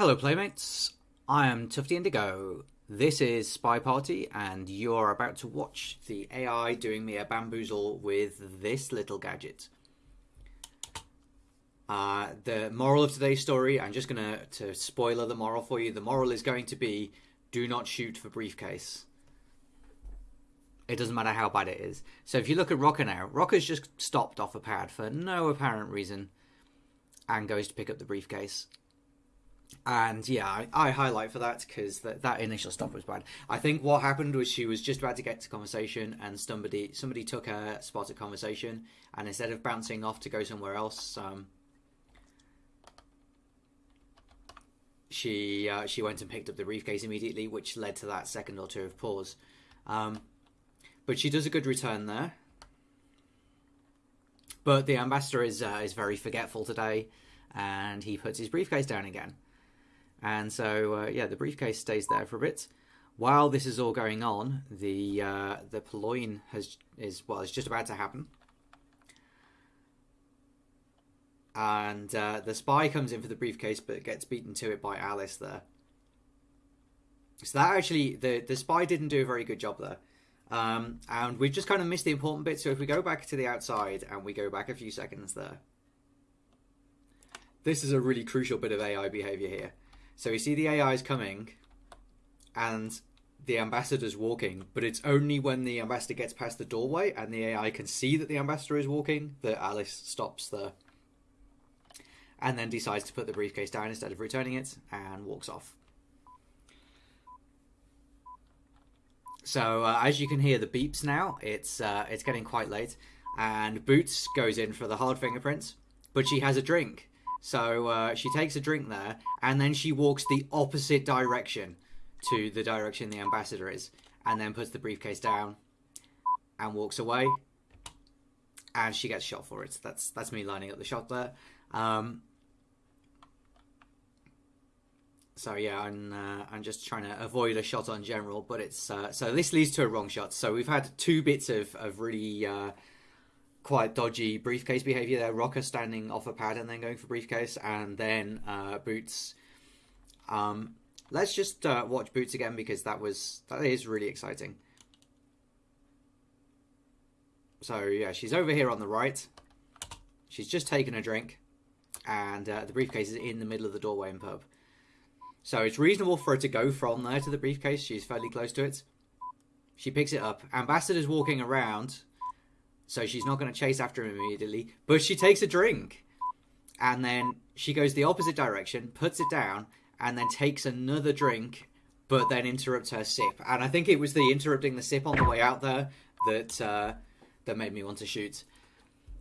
Hello, Playmates. I am Tufty Indigo. This is Spy Party, and you're about to watch the AI doing me a bamboozle with this little gadget. Uh, the moral of today's story, I'm just gonna to spoiler the moral for you. The moral is going to be: do not shoot for briefcase. It doesn't matter how bad it is. So if you look at Rocker now, Rocker's just stopped off a pad for no apparent reason, and goes to pick up the briefcase. And yeah, I, I highlight for that because that, that initial stop was bad. I think what happened was she was just about to get to conversation, and somebody somebody took her spot at conversation, and instead of bouncing off to go somewhere else, um, she uh, she went and picked up the briefcase immediately, which led to that second or two of pause. Um, but she does a good return there. But the ambassador is uh, is very forgetful today, and he puts his briefcase down again. And so, uh, yeah, the briefcase stays there for a bit. While this is all going on, the uh, the purloin has is well, it's just about to happen. And uh, the spy comes in for the briefcase, but gets beaten to it by Alice there. So that actually, the the spy didn't do a very good job there. Um, and we've just kind of missed the important bit. So if we go back to the outside and we go back a few seconds there, this is a really crucial bit of AI behavior here. So you see the AI is coming, and the ambassador's walking, but it's only when the ambassador gets past the doorway and the AI can see that the ambassador is walking that Alice stops there. And then decides to put the briefcase down instead of returning it and walks off. So uh, as you can hear the beeps now, it's uh, it's getting quite late, and Boots goes in for the hard fingerprints, but she has a drink, so uh, she takes a drink there, and then she walks the opposite direction to the direction the ambassador is, and then puts the briefcase down and walks away. And she gets shot for it. That's that's me lining up the shot there. Um, so yeah, I'm uh, I'm just trying to avoid a shot on general, but it's uh, so this leads to a wrong shot. So we've had two bits of of really uh, quite dodgy briefcase behavior there. Rocker standing off a pad and then going for briefcase, and then uh, Boots. Um, let's just uh, watch Boots again because that was that is really exciting. So yeah, she's over here on the right. She's just taken a drink, and uh, the briefcase is in the middle of the doorway and pub. So it's reasonable for her to go from there to the briefcase. She's fairly close to it. She picks it up. Ambassador's walking around so she's not going to chase after him immediately. But she takes a drink, and then she goes the opposite direction, puts it down, and then takes another drink, but then interrupts her sip. And I think it was the interrupting the sip on the way out there that uh, that made me want to shoot.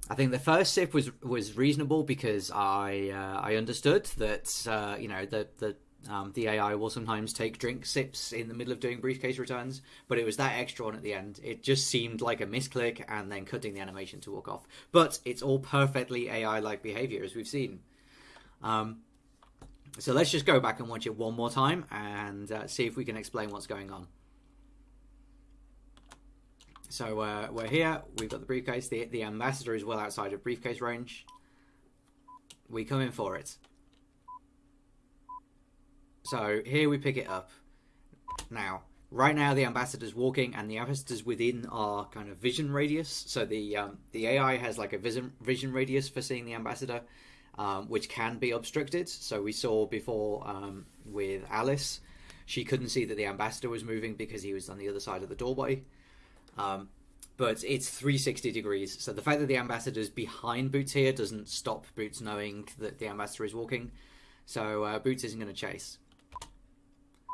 I think the first sip was was reasonable because I uh, I understood that uh, you know the the um, the AI will sometimes take drink sips in the middle of doing briefcase returns, but it was that extra one at the end. It just seemed like a misclick and then cutting the animation to walk off. But it's all perfectly AI like behavior, as we've seen. Um, so let's just go back and watch it one more time and uh, see if we can explain what's going on. So uh, we're here, we've got the briefcase, the, the ambassador is well outside of briefcase range. We come in for it. So here we pick it up. Now, right now the ambassador's walking and the ambassador's within our kind of vision radius. So the um, the AI has like a vision vision radius for seeing the ambassador, um, which can be obstructed. So we saw before um, with Alice, she couldn't see that the ambassador was moving because he was on the other side of the doorway. Um, but it's 360 degrees. So the fact that the ambassador's behind Boots here doesn't stop Boots knowing that the ambassador is walking. So uh, Boots isn't going to chase.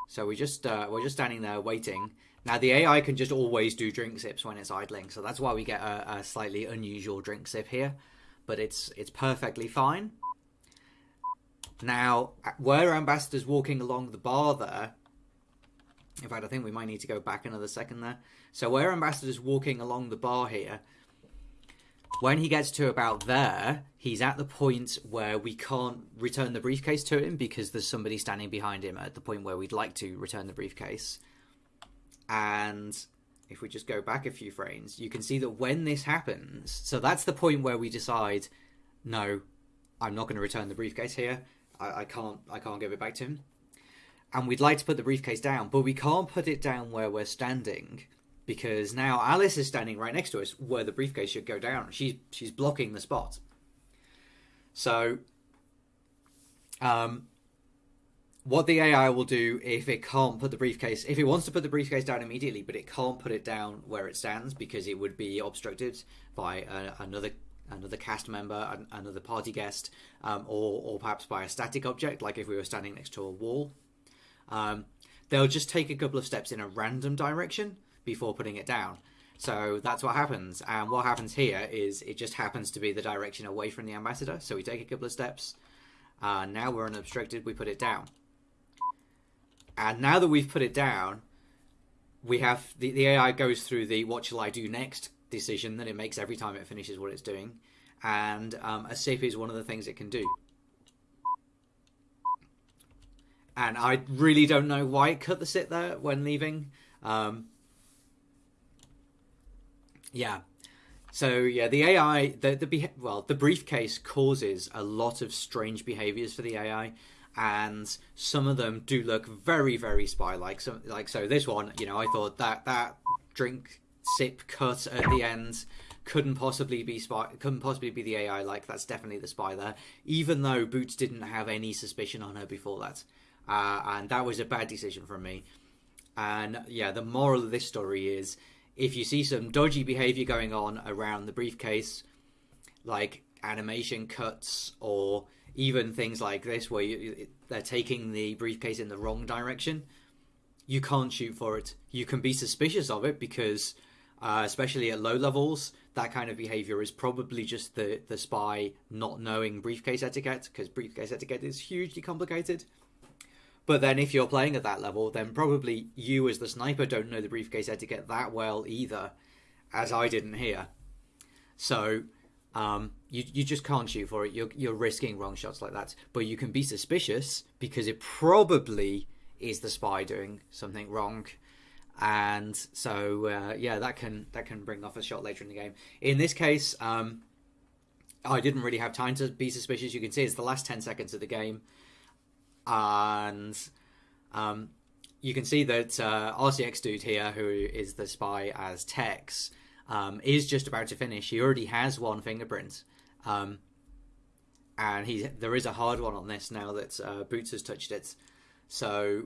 So we just uh, we're just standing there waiting. Now the AI can just always do drink sips when it's idling, so that's why we get a, a slightly unusual drink sip here. But it's it's perfectly fine. Now, where Ambassador's walking along the bar there, in fact, I think we might need to go back another second there. So where Ambassador's walking along the bar here, when he gets to about there, he's at the point where we can't return the briefcase to him because there's somebody standing behind him at the point where we'd like to return the briefcase. And if we just go back a few frames, you can see that when this happens, so that's the point where we decide, no, I'm not going to return the briefcase here. I, I can't I can't give it back to him. And we'd like to put the briefcase down, but we can't put it down where we're standing because now Alice is standing right next to us where the briefcase should go down. She's she's blocking the spot. So um what the AI will do if it can't put the briefcase, if it wants to put the briefcase down immediately, but it can't put it down where it stands because it would be obstructed by a, another another cast member, another party guest, um, or or perhaps by a static object, like if we were standing next to a wall. Um, they'll just take a couple of steps in a random direction before putting it down. So that's what happens. And what happens here is it just happens to be the direction away from the ambassador. So we take a couple of steps. Uh, now we're unobstructed. We put it down. And now that we've put it down, we have the, the AI goes through the what shall I do next decision that it makes every time it finishes what it's doing. And um, a sip is one of the things it can do. And I really don't know why it cut the sit there when leaving. Um, yeah. So yeah, the AI, the the well, the briefcase causes a lot of strange behaviors for the AI and some of them do look very very spy like so like so this one you know i thought that that drink sip cut at the end couldn't possibly be spy couldn't possibly be the ai like that's definitely the spy there even though boots didn't have any suspicion on her before that. Uh, and that was a bad decision from me. And yeah the moral of this story is if you see some dodgy behavior going on around the briefcase like animation cuts or even things like this where you, they're taking the briefcase in the wrong direction, you can't shoot for it. You can be suspicious of it because, uh, especially at low levels, that kind of behavior is probably just the the spy not knowing briefcase etiquette because briefcase etiquette is hugely complicated. But then, if you're playing at that level, then probably you, as the sniper, don't know the briefcase etiquette that well either, as I didn't here. So um, you you just can't shoot for it. You're you're risking wrong shots like that. But you can be suspicious because it probably is the spy doing something wrong, and so uh, yeah, that can that can bring off a shot later in the game. In this case, um, I didn't really have time to be suspicious. You can see it's the last ten seconds of the game, and um, you can see that uh, RCX dude here, who is the spy as Tex um, is just about to finish. He already has one fingerprint, um, and he there is a hard one on this now that uh, Boots has touched it. So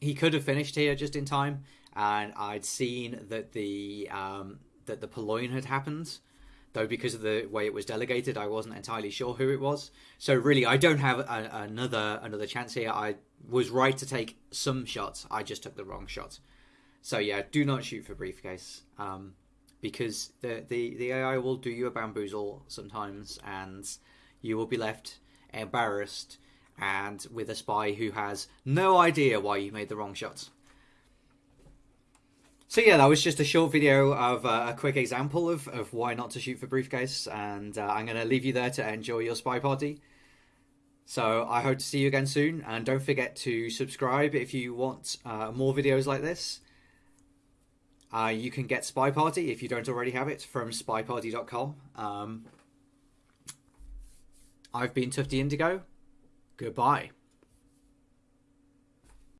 he could have finished here just in time, and I'd seen that the um, that the purloin had happened. Though because of the way it was delegated, I wasn't entirely sure who it was. So really, I don't have a, another another chance here. I was right to take some shots. I just took the wrong shot. So yeah, do not shoot for briefcase. Um, because the, the, the AI will do you a bamboozle sometimes, and you will be left embarrassed and with a spy who has no idea why you made the wrong shots. So yeah, that was just a short video of uh, a quick example of, of why not to shoot for briefcase, and uh, I'm going to leave you there to enjoy your spy party. So I hope to see you again soon, and don't forget to subscribe if you want uh, more videos like this. Uh, you can get Spy Party if you don't already have it from spyparty.com. Um, I've been Tufty Indigo. Goodbye.